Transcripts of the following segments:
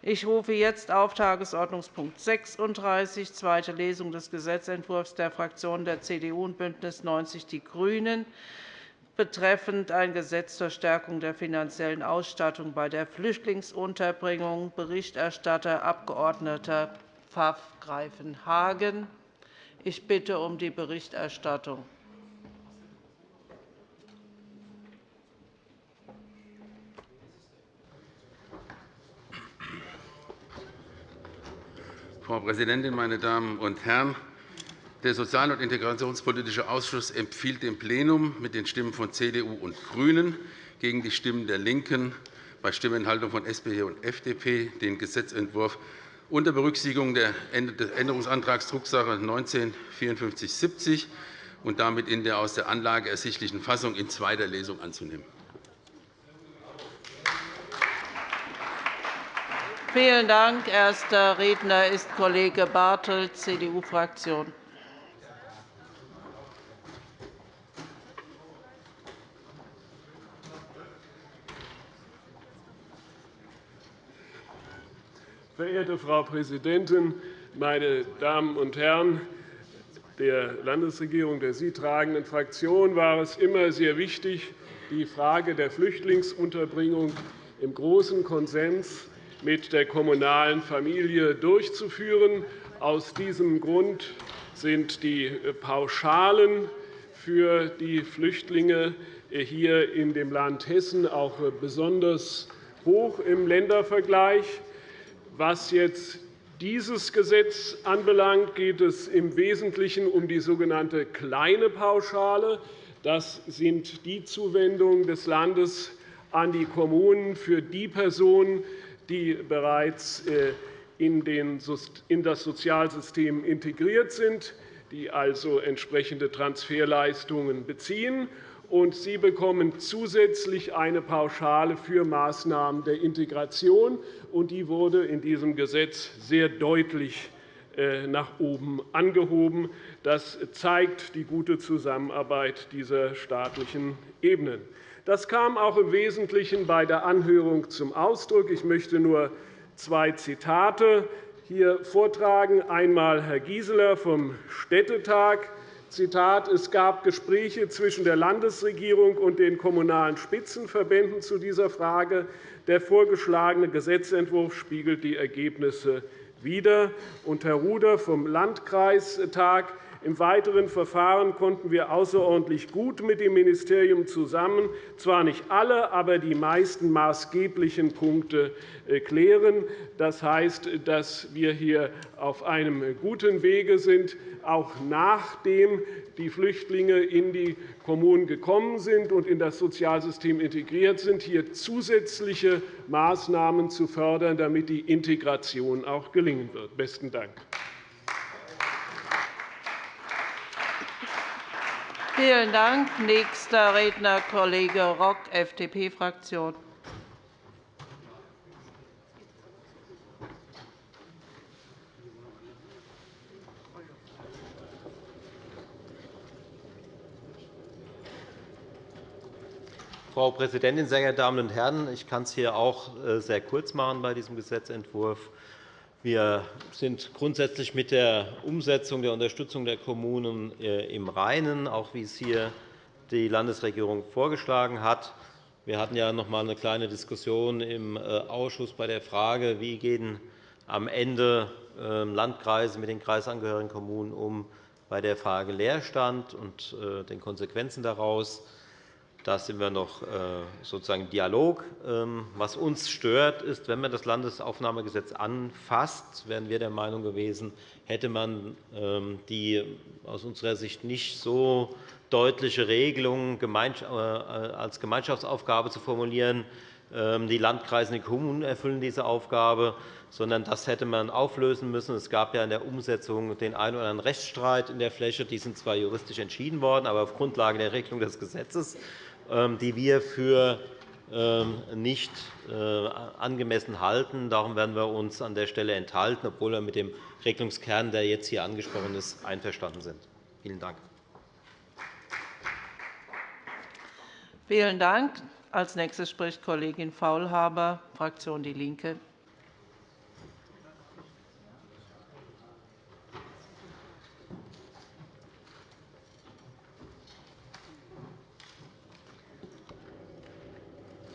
Ich rufe jetzt auf Tagesordnungspunkt 36, zweite Lesung des Gesetzentwurfs der Fraktionen der CDU und BÜNDNIS 90 die GRÜNEN betreffend ein Gesetz zur Stärkung der finanziellen Ausstattung bei der Flüchtlingsunterbringung. Berichterstatter Abg. Pfaff-Greifenhagen. Ich bitte um die Berichterstattung. Frau Präsidentin, meine Damen und Herren! Der Sozial- und Integrationspolitische Ausschuss empfiehlt dem Plenum mit den Stimmen von CDU und GRÜNEN gegen die Stimmen der LINKEN bei Stimmenthaltung von SPD und FDP den Gesetzentwurf unter Berücksichtigung des Änderungsantrags Drucksache 19 5470 und damit in der aus der Anlage ersichtlichen Fassung in zweiter Lesung anzunehmen. Vielen Dank. Erster Redner ist Kollege Bartelt, CDU-Fraktion. Verehrte Frau Präsidentin, meine Damen und Herren! Der Landesregierung der Sie tragenden Fraktion war es immer sehr wichtig, die Frage der Flüchtlingsunterbringung im großen Konsens mit der kommunalen Familie durchzuführen. Aus diesem Grund sind die Pauschalen für die Flüchtlinge hier in dem Land Hessen auch besonders hoch im Ländervergleich. Was jetzt dieses Gesetz anbelangt, geht es im Wesentlichen um die sogenannte kleine Pauschale. Das sind die Zuwendungen des Landes an die Kommunen für die Personen, die bereits äh, in das Sozialsystem integriert sind, die also entsprechende Transferleistungen beziehen und sie bekommen zusätzlich eine Pauschale für Maßnahmen der Integration. und Die wurde in diesem Gesetz sehr deutlich äh, nach oben angehoben. Das zeigt die gute Zusammenarbeit dieser staatlichen Ebenen. Das kam auch im Wesentlichen bei der Anhörung zum Ausdruck. Ich möchte nur zwei Zitate hier vortragen. Einmal Herr Gieseler vom Städtetag Zitat, es gab Gespräche zwischen der Landesregierung und den Kommunalen Spitzenverbänden zu dieser Frage. Der vorgeschlagene Gesetzentwurf spiegelt die Ergebnisse wider. Und Herr Ruder vom Landkreistag im weiteren Verfahren konnten wir außerordentlich gut mit dem Ministerium zusammen zwar nicht alle, aber die meisten maßgeblichen Punkte äh, klären. Das heißt, dass wir hier auf einem guten Wege sind, auch nachdem die Flüchtlinge in die Kommunen gekommen sind und in das Sozialsystem integriert sind, hier zusätzliche Maßnahmen zu fördern, damit die Integration auch gelingen wird. – Besten Dank. Vielen Dank. Nächster Redner Kollege Rock, FDP-Fraktion. Frau Präsidentin, sehr geehrte Damen und Herren! Ich kann es hier auch äh, sehr kurz machen bei diesem Gesetzentwurf. Wir sind grundsätzlich mit der Umsetzung der Unterstützung der Kommunen äh, im Reinen, auch wie es hier die Landesregierung vorgeschlagen hat. Wir hatten ja noch einmal eine kleine Diskussion im äh, Ausschuss bei der Frage, wie gehen am Ende ähm, Landkreise mit den kreisangehörigen Kommunen um bei der Frage Leerstand und den Konsequenzen daraus. Da sind wir noch äh, sozusagen im Dialog. Ähm, was uns stört, ist, wenn man das Landesaufnahmegesetz anfasst, wären wir der Meinung gewesen, hätte man ähm, die aus unserer Sicht nicht so deutliche Regelung äh, als Gemeinschaftsaufgabe zu formulieren, ähm, die Landkreise und die Kommunen erfüllen diese Aufgabe, sondern das hätte man auflösen müssen. Es gab ja in der Umsetzung den einen oder anderen Rechtsstreit in der Fläche. Die sind zwar juristisch entschieden worden, aber auf Grundlage der Regelung des Gesetzes die wir für ähm, nicht äh, angemessen halten. Darum werden wir uns an der Stelle enthalten, obwohl wir mit dem Regelungskern, der jetzt hier angesprochen ist, einverstanden sind. Vielen Dank. Vielen Dank. Als nächstes spricht Kollegin Faulhaber, Fraktion DIE LINKE.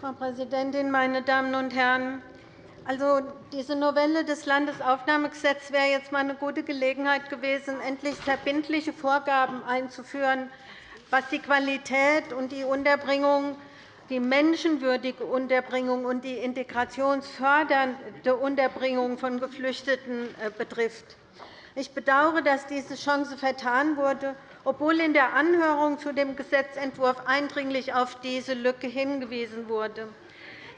Frau Präsidentin, meine Damen und Herren! Also, diese Novelle des Landesaufnahmegesetzes wäre jetzt einmal eine gute Gelegenheit gewesen, endlich verbindliche Vorgaben einzuführen, was die Qualität und die Unterbringung, die menschenwürdige Unterbringung und die integrationsfördernde Unterbringung von Geflüchteten äh, betrifft. Ich bedauere, dass diese Chance vertan wurde, obwohl in der Anhörung zu dem Gesetzentwurf eindringlich auf diese Lücke hingewiesen wurde.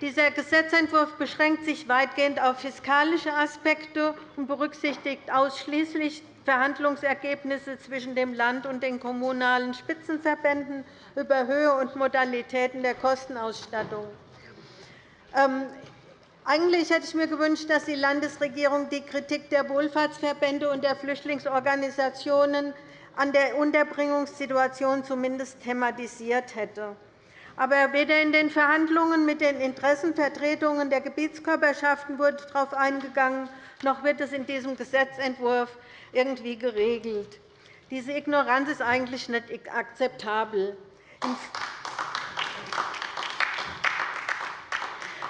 Dieser Gesetzentwurf beschränkt sich weitgehend auf fiskalische Aspekte und berücksichtigt ausschließlich Verhandlungsergebnisse zwischen dem Land und den kommunalen Spitzenverbänden über Höhe und Modalitäten der Kostenausstattung. Ähm, eigentlich hätte ich mir gewünscht, dass die Landesregierung die Kritik der Wohlfahrtsverbände und der Flüchtlingsorganisationen an der Unterbringungssituation zumindest thematisiert hätte. Aber weder in den Verhandlungen mit den Interessenvertretungen der Gebietskörperschaften wurde darauf eingegangen, noch wird es in diesem Gesetzentwurf irgendwie geregelt. Diese Ignoranz ist eigentlich nicht akzeptabel.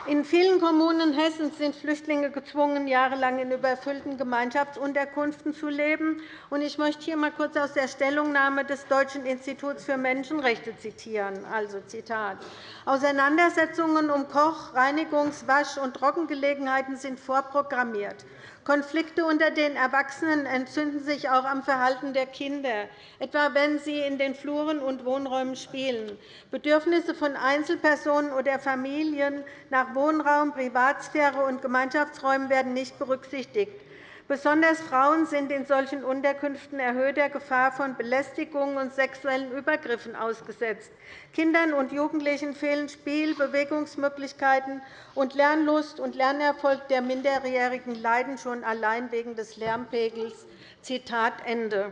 In vielen Kommunen Hessens sind Flüchtlinge gezwungen, jahrelang in überfüllten Gemeinschaftsunterkünften zu leben. Ich möchte hier einmal kurz aus der Stellungnahme des Deutschen Instituts für Menschenrechte zitieren. Also, Zitat. Auseinandersetzungen um Koch-, Reinigungs-, Wasch- und Trockengelegenheiten sind vorprogrammiert. Konflikte unter den Erwachsenen entzünden sich auch am Verhalten der Kinder, etwa wenn sie in den Fluren und Wohnräumen spielen. Bedürfnisse von Einzelpersonen oder Familien nach Wohnraum, Privatsphäre und Gemeinschaftsräumen werden nicht berücksichtigt. Besonders Frauen sind in solchen Unterkünften erhöhter Gefahr von Belästigungen und sexuellen Übergriffen ausgesetzt. Kindern und Jugendlichen fehlen Spiel-, Bewegungsmöglichkeiten, und Lernlust und Lernerfolg der Minderjährigen leiden schon allein wegen des Lärmpegels. Zitat Ende.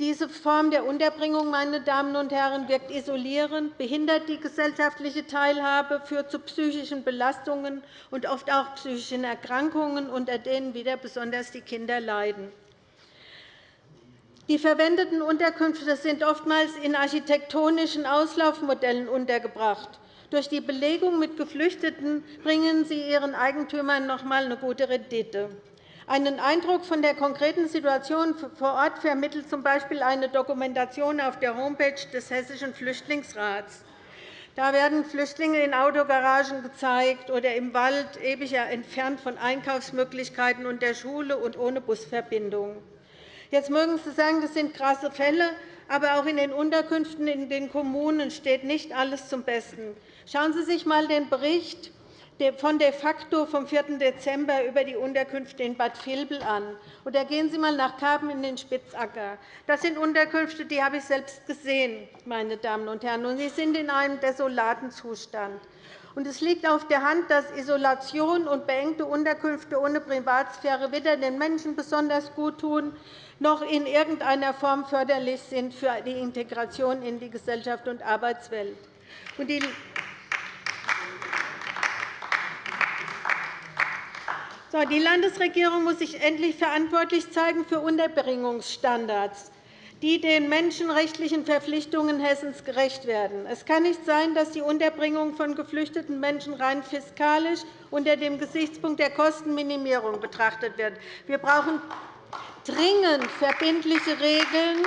Diese Form der Unterbringung meine Damen und Herren, wirkt isolierend, behindert die gesellschaftliche Teilhabe, führt zu psychischen Belastungen und oft auch psychischen Erkrankungen, unter denen wieder besonders die Kinder leiden. Die verwendeten Unterkünfte sind oftmals in architektonischen Auslaufmodellen untergebracht. Durch die Belegung mit Geflüchteten bringen sie ihren Eigentümern noch einmal eine gute Rendite. Einen Eindruck von der konkreten Situation vor Ort vermittelt z. B. eine Dokumentation auf der Homepage des Hessischen Flüchtlingsrats. Da werden Flüchtlinge in Autogaragen gezeigt oder im Wald, ewig entfernt von Einkaufsmöglichkeiten und der Schule und ohne Busverbindung. Jetzt mögen Sie sagen, das sind krasse Fälle, aber auch in den Unterkünften in den Kommunen steht nicht alles zum Besten. Schauen Sie sich einmal den Bericht von de facto vom 4. Dezember über die Unterkünfte in Bad Vilbel an. Oder gehen Sie einmal nach Karben in den Spitzacker. Das sind Unterkünfte, die habe ich selbst gesehen, meine Damen und Herren, und sie sind in einem desolaten Zustand. Es liegt auf der Hand, dass Isolation und beengte Unterkünfte ohne Privatsphäre weder den Menschen besonders gut tun, noch in irgendeiner Form förderlich sind für die Integration in die Gesellschaft und Arbeitswelt. Die Landesregierung muss sich endlich verantwortlich zeigen für Unterbringungsstandards, die den menschenrechtlichen Verpflichtungen Hessens gerecht werden. Es kann nicht sein, dass die Unterbringung von geflüchteten Menschen rein fiskalisch unter dem Gesichtspunkt der Kostenminimierung betrachtet wird. Wir brauchen dringend verbindliche Regeln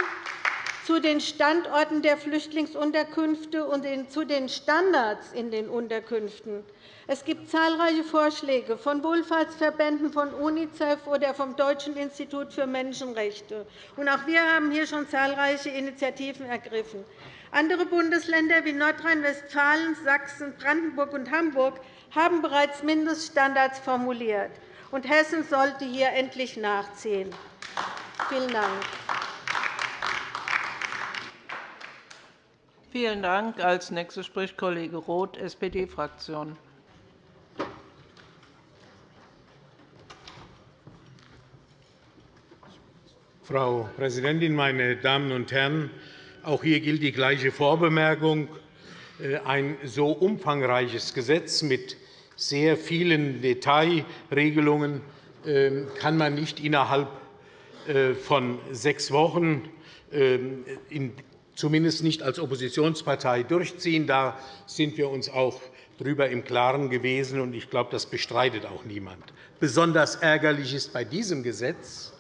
zu den Standorten der Flüchtlingsunterkünfte und zu den Standards in den Unterkünften. Es gibt zahlreiche Vorschläge von Wohlfahrtsverbänden, von UNICEF oder vom Deutschen Institut für Menschenrechte. Auch wir haben hier schon zahlreiche Initiativen ergriffen. Andere Bundesländer wie Nordrhein-Westfalen, Sachsen, Brandenburg und Hamburg haben bereits Mindeststandards formuliert. Und Hessen sollte hier endlich nachziehen. Vielen Dank. Vielen Dank. Als nächster spricht Kollege Roth, SPD-Fraktion. Frau Präsidentin, meine Damen und Herren! Auch hier gilt die gleiche Vorbemerkung. Äh, ein so umfangreiches Gesetz mit sehr vielen Detailregelungen ähm, kann man nicht innerhalb äh, von sechs Wochen, ähm, zumindest nicht als Oppositionspartei, durchziehen. Da sind wir uns auch darüber im Klaren gewesen, und ich glaube, das bestreitet auch niemand. Besonders ärgerlich ist bei diesem Gesetz,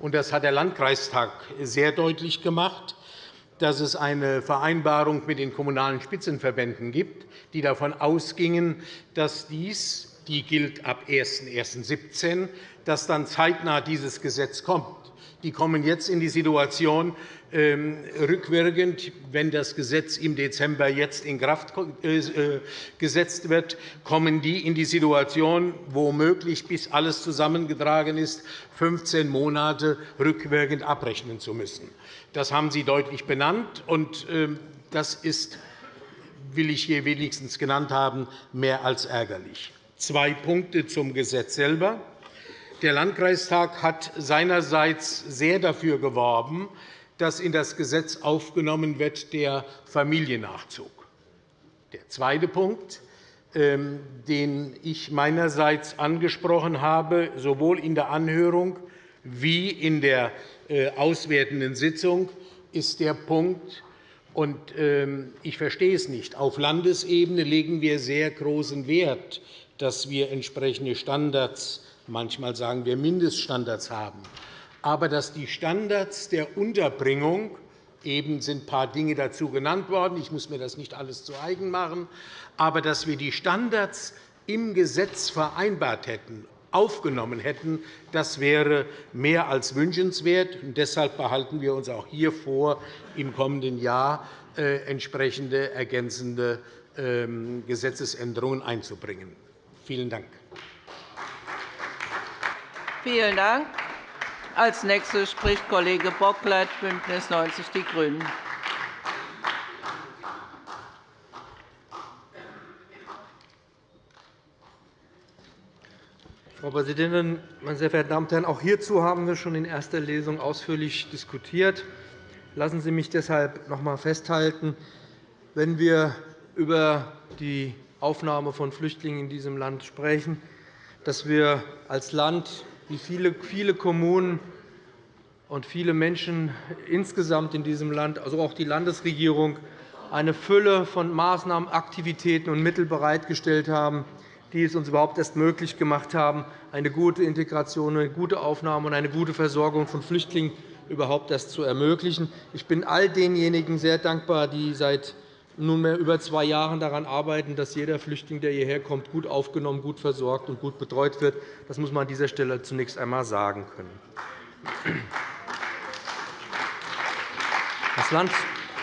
und das hat der Landkreistag sehr deutlich gemacht, dass es eine Vereinbarung mit den Kommunalen Spitzenverbänden gibt, die davon ausgingen, dass dies, die gilt ab 01.01.2017, dass dann zeitnah dieses Gesetz kommt. Die kommen jetzt in die Situation, ähm, rückwirkend, wenn das Gesetz im Dezember jetzt in Kraft äh, äh, gesetzt wird, kommen die in die Situation, womöglich bis alles zusammengetragen ist, 15 Monate rückwirkend abrechnen zu müssen. Das haben Sie deutlich benannt, und ähm, das ist, will ich hier wenigstens genannt haben, mehr als ärgerlich. Zwei Punkte zum Gesetz selber. Der Landkreistag hat seinerseits sehr dafür geworben, dass in das Gesetz aufgenommen wird der Familiennachzug. Der zweite Punkt, ähm, den ich meinerseits angesprochen habe, sowohl in der Anhörung wie in der äh, auswertenden Sitzung, ist der Punkt, und ähm, ich verstehe es nicht. Auf Landesebene legen wir sehr großen Wert, dass wir entsprechende Standards, manchmal sagen wir Mindeststandards haben aber dass die Standards der Unterbringung Eben sind ein paar Dinge dazu genannt worden. Ich muss mir das nicht alles zu eigen machen. Aber dass wir die Standards im Gesetz vereinbart hätten, aufgenommen hätten, das wäre mehr als wünschenswert. Deshalb behalten wir uns auch hier vor, im kommenden Jahr äh, entsprechende ergänzende ähm, Gesetzesänderungen einzubringen. Vielen Dank. Vielen Dank. Als nächster spricht Kollege Bocklet, BÜNDNIS 90 die GRÜNEN. Frau Präsidentin, meine sehr verehrten Damen und Herren! Auch hierzu haben wir schon in erster Lesung ausführlich diskutiert. Lassen Sie mich deshalb noch einmal festhalten, wenn wir über die Aufnahme von Flüchtlingen in diesem Land sprechen, dass wir als Land wie viele, viele Kommunen und viele Menschen insgesamt in diesem Land, also auch die Landesregierung, eine Fülle von Maßnahmen, Aktivitäten und Mitteln bereitgestellt haben, die es uns überhaupt erst möglich gemacht haben, eine gute Integration, eine gute Aufnahme und eine gute Versorgung von Flüchtlingen überhaupt erst zu ermöglichen. Ich bin all denjenigen sehr dankbar, die seit nunmehr über zwei Jahren daran arbeiten, dass jeder Flüchtling, der hierher kommt, gut aufgenommen, gut versorgt und gut betreut wird. Das muss man an dieser Stelle zunächst einmal sagen können. Das Land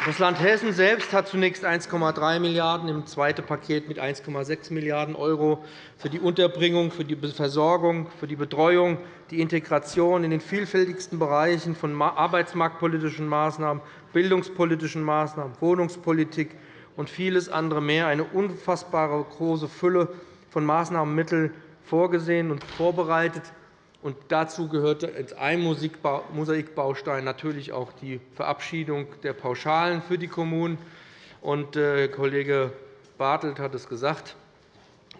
Hessen selbst hat zunächst 1,3 Milliarden €, im zweiten Paket mit 1,6 Milliarden € für die Unterbringung, für die Versorgung, für die Betreuung, die Integration in den vielfältigsten Bereichen von arbeitsmarktpolitischen Maßnahmen, bildungspolitischen Maßnahmen, Wohnungspolitik und vieles andere mehr eine unfassbare große Fülle von Maßnahmenmitteln vorgesehen und vorbereitet. Und dazu gehörte als ein Mosaikbaustein natürlich auch die Verabschiedung der Pauschalen für die Kommunen. Und, äh, Kollege Bartelt hat es gesagt.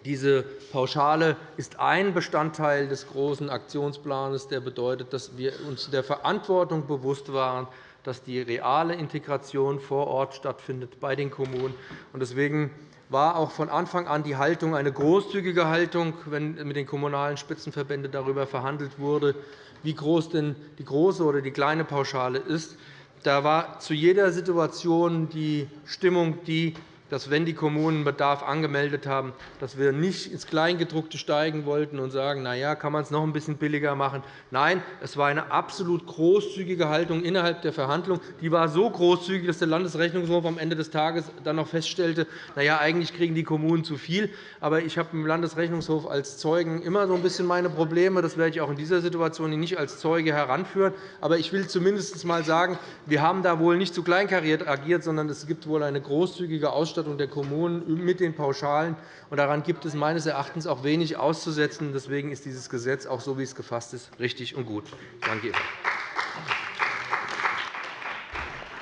Diese Pauschale ist ein Bestandteil des großen Aktionsplans, der bedeutet, dass wir uns der Verantwortung bewusst waren, dass die reale Integration vor Ort stattfindet bei den Kommunen. Deswegen war auch von Anfang an die Haltung eine großzügige Haltung, wenn mit den Kommunalen Spitzenverbänden darüber verhandelt wurde, wie groß denn die große oder die kleine Pauschale ist. Da war zu jeder Situation die Stimmung die, dass, wenn die Kommunen Bedarf angemeldet haben, dass wir nicht ins Kleingedruckte steigen wollten und sagen, na ja, kann man es noch ein bisschen billiger machen. Nein, es war eine absolut großzügige Haltung innerhalb der Verhandlungen. Die war so großzügig, dass der Landesrechnungshof am Ende des Tages dann noch feststellte, na ja, eigentlich kriegen die Kommunen zu viel. Aber ich habe im Landesrechnungshof als Zeugen immer so ein bisschen meine Probleme. Das werde ich auch in dieser Situation nicht als Zeuge heranführen. Aber ich will zumindest einmal sagen, wir haben da wohl nicht zu kleinkariert agiert, sondern es gibt wohl eine großzügige Ausstattung Ausstattung der Kommunen mit den Pauschalen. Daran gibt es meines Erachtens auch wenig auszusetzen. Deswegen ist dieses Gesetz, auch so wie es gefasst ist, richtig und gut. Danke Ihnen.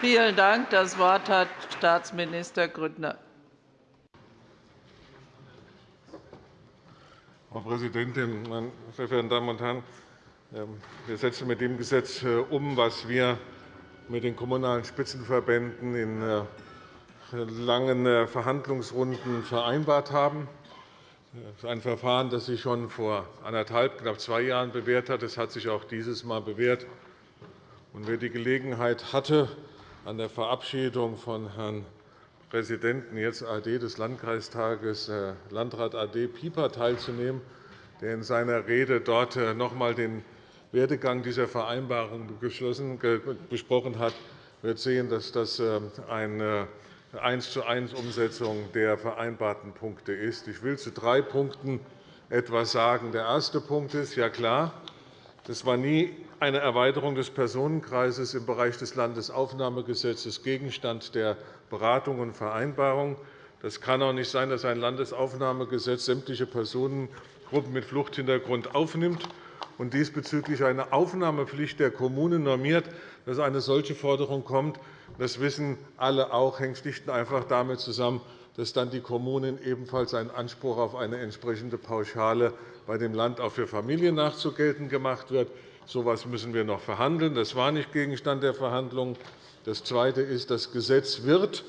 Vielen Dank. Das Wort hat Staatsminister Grüttner. Frau Präsidentin, meine sehr verehrten Damen und Herren! Ähm, wir setzen mit dem Gesetz äh, um, was wir mit den Kommunalen Spitzenverbänden in äh, langen Verhandlungsrunden vereinbart haben. Das ist ein Verfahren, das sich schon vor anderthalb, knapp zwei Jahren bewährt hat. Es hat sich auch dieses Mal bewährt. wer die Gelegenheit hatte, an der Verabschiedung von Herrn Präsidenten, jetzt AD des Landkreistages, äh, Landrat AD Pieper, teilzunehmen, der in seiner Rede dort äh, noch einmal den Werdegang dieser Vereinbarung besprochen hat, wird sehen, dass das äh, eine eins zu eins Umsetzung der vereinbarten Punkte ist. Ich will zu drei Punkten etwas sagen. Der erste Punkt ist, ja klar, das war nie eine Erweiterung des Personenkreises im Bereich des Landesaufnahmegesetzes Gegenstand der Beratung und Vereinbarung. Das kann auch nicht sein, dass ein Landesaufnahmegesetz sämtliche Personengruppen mit Fluchthintergrund aufnimmt und diesbezüglich eine Aufnahmepflicht der Kommunen normiert, dass eine solche Forderung kommt. Das wissen alle auch, hängt schlicht und einfach damit zusammen, dass dann die Kommunen ebenfalls einen Anspruch auf eine entsprechende Pauschale bei dem Land auch für Familien nachzugeltend gemacht wird. So etwas müssen wir noch verhandeln. Das war nicht Gegenstand der Verhandlungen. Das Zweite ist, das Gesetz wird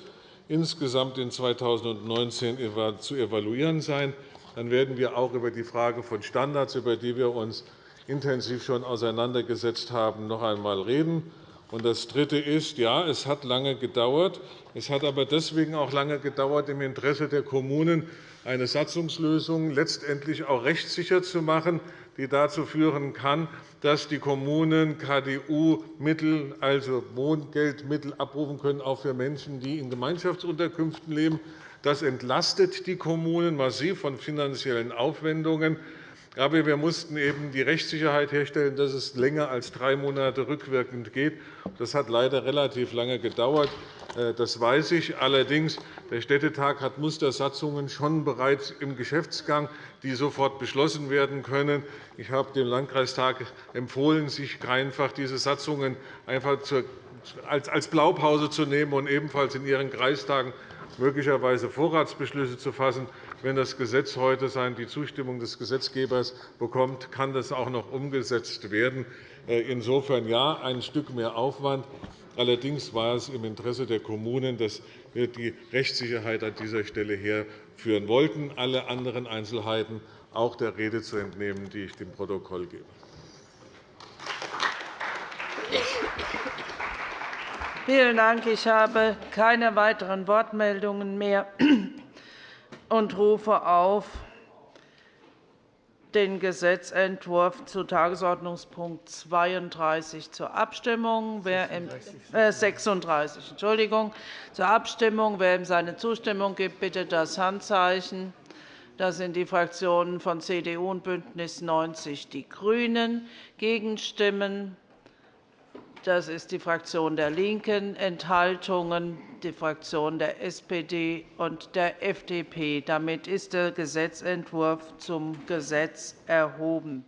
insgesamt in 2019 zu evaluieren sein. Dann werden wir auch über die Frage von Standards, über die wir uns intensiv schon auseinandergesetzt haben, noch einmal reden. Das Dritte ist, ja, es hat lange gedauert. Es hat aber deswegen auch lange gedauert, im Interesse der Kommunen eine Satzungslösung letztendlich auch rechtssicher zu machen, die dazu führen kann, dass die Kommunen KDU-Mittel, also Wohngeldmittel, abrufen können, auch für Menschen, die in Gemeinschaftsunterkünften leben. Das entlastet die Kommunen massiv von finanziellen Aufwendungen. Aber wir mussten eben die Rechtssicherheit herstellen, dass es länger als drei Monate rückwirkend geht. Das hat leider relativ lange gedauert. Äh, das weiß ich. Allerdings der Städtetag hat Mustersatzungen schon bereits im Geschäftsgang, die sofort beschlossen werden können. Ich habe dem Landkreistag empfohlen, sich einfach diese Satzungen einfach als Blaupause zu nehmen und ebenfalls in Ihren Kreistagen möglicherweise Vorratsbeschlüsse zu fassen. Wenn das Gesetz heute die Zustimmung des Gesetzgebers bekommt, kann das auch noch umgesetzt werden. Äh, insofern ja, ein Stück mehr Aufwand. Allerdings war es im Interesse der Kommunen, dass wir die Rechtssicherheit an dieser Stelle herführen wollten, alle anderen Einzelheiten auch der Rede zu entnehmen, die ich dem Protokoll gebe. Vielen Dank. Ich habe keine weiteren Wortmeldungen mehr und rufe auf den Gesetzentwurf zu Tagesordnungspunkt 32 zur Abstimmung. Wer im, äh, 36 Entschuldigung, zur Abstimmung. Wer ihm seine Zustimmung gibt, bitte das Handzeichen. Das sind die Fraktionen von CDU und BÜNDNIS 90 die GRÜNEN. Gegenstimmen das ist die Fraktion der LINKEN, Enthaltungen die Fraktion der SPD und der FDP. Damit ist der Gesetzentwurf zum Gesetz erhoben.